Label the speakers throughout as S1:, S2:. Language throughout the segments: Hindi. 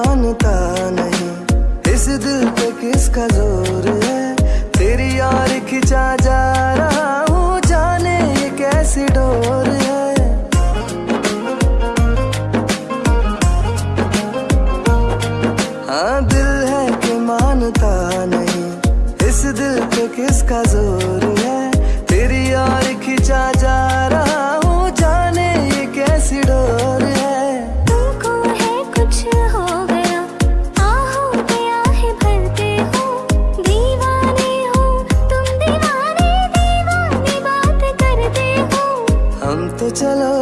S1: मानता नहीं। इस दिल पे किसका ज़ोर है? तेरी यार खिंचा जा रहा हूँ, जाने ये कैसी डोर है? हाँ दिल है कि मानता नहीं। इस दिल पे किसका ज़ोर चलो,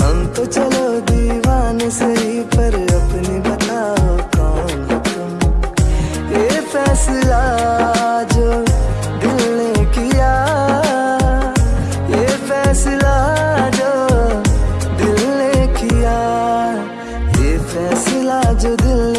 S1: हम तो चलो दीवान सही पर अपनी बताओ कौन तुम? ये फैसला जो दिल ने किया, ये फैसला जो दिल ने किया, ये फैसला जो दिल ने